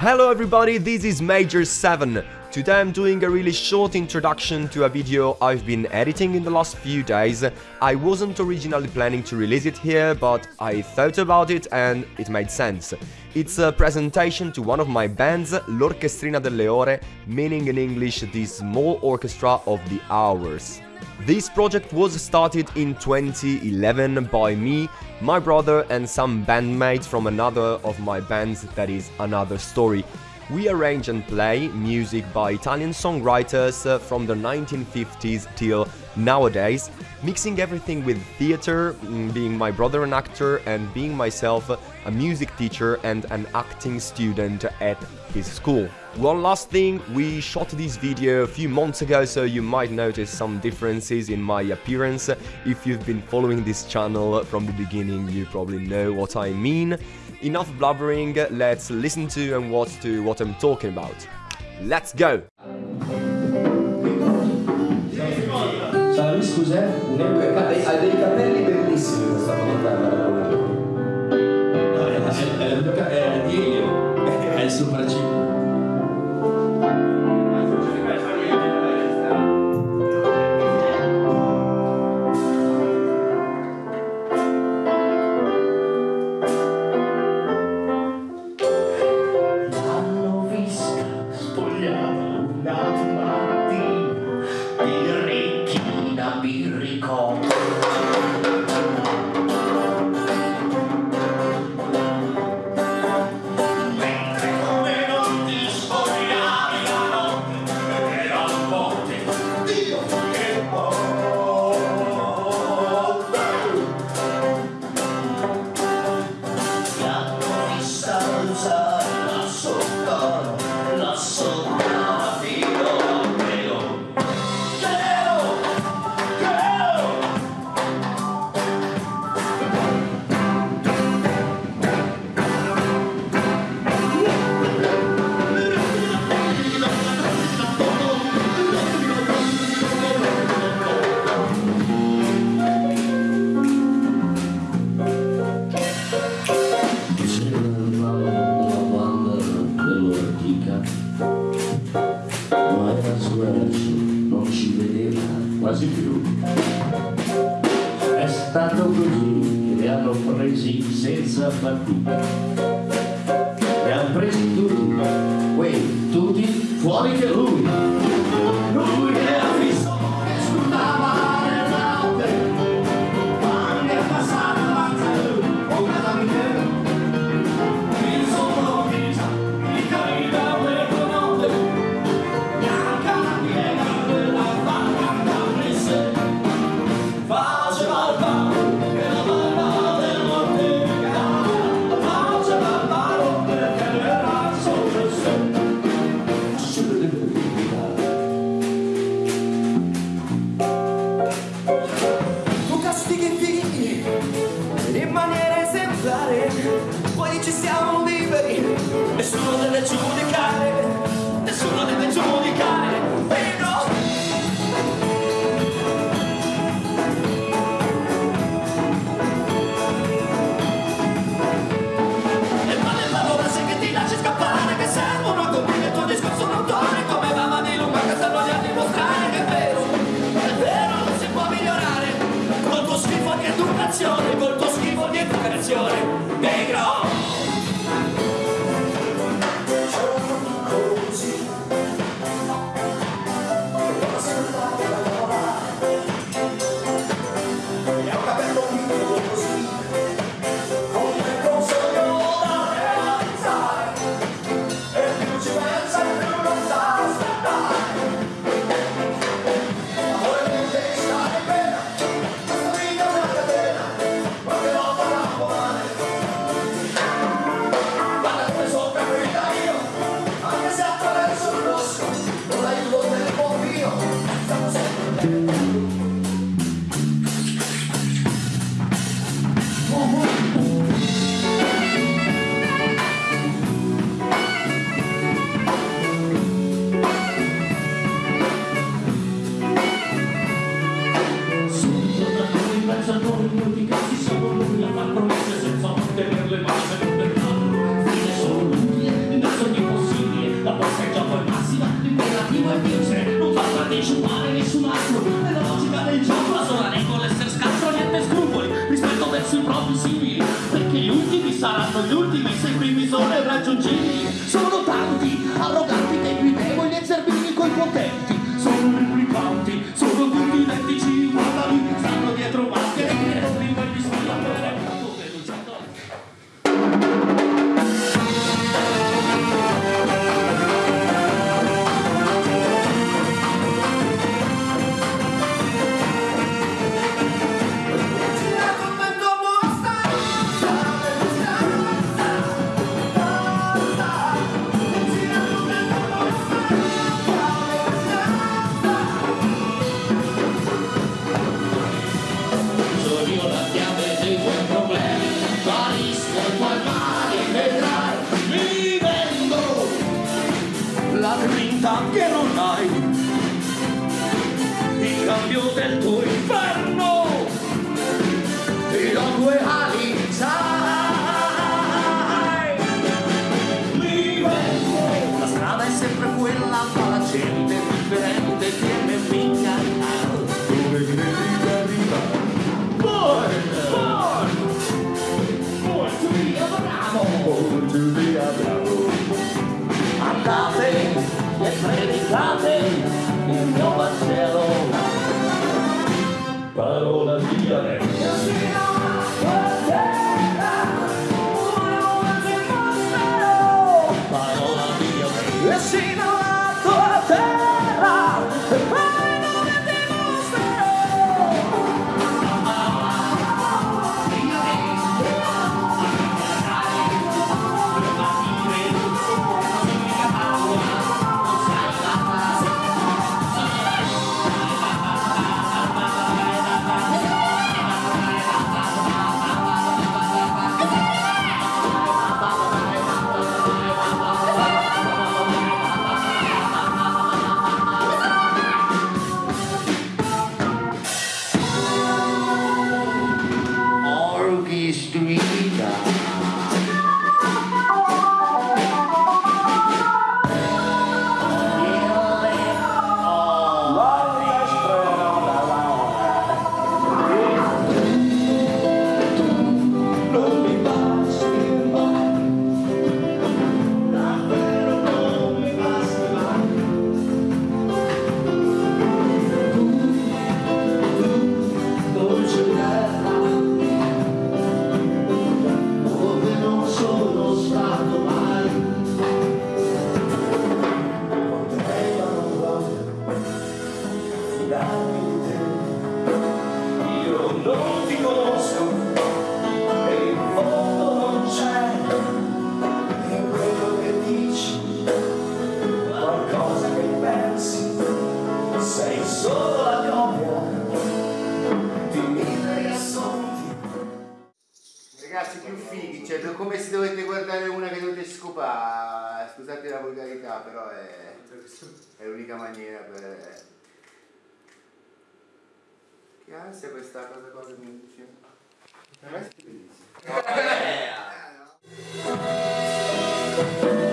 Hello everybody, this is Major 7. Today I'm doing a really short introduction to a video I've been editing in the last few days. I wasn't originally planning to release it here, but I thought about it and it made sense. It's a presentation to one of my bands, L'Orchestrina delle Ore, meaning in English the small orchestra of the hours. This project was started in 2011 by me, my brother and some bandmates from another of my bands that is Another Story. We arrange and play music by Italian songwriters uh, from the 1950s till nowadays, mixing everything with theater, mm, being my brother an actor and being myself a music teacher and an acting student at his school. One last thing, we shot this video a few months ago so you might notice some differences in my appearance. If you've been following this channel from the beginning you probably know what I mean. Enough blubbering, let's listen to and watch to what I'm talking about. Let's go! Ciao, lui scusa, un euro Ha dei capelli bellissimi questa fontana. Li hanno presi senza fatica. Li hanno presi tutti, quei tutti fuori che. Lui di di sciupare nessun altro. Nella logica del gioco la sola regola essere scarso niente scrupoli Rispetto verso i propri simili Perché gli ultimi saranno gli ultimi Se i primi sono irraggiungibili. Sono tanti arroganti che guidano It's like love time. come se dovete guardare una che dovete scopare, scusate la volgarità, però è, è l'unica maniera per... Che ansia questa cosa cosa mi dice? Per me è bellissimo. Eh, eh. Ah,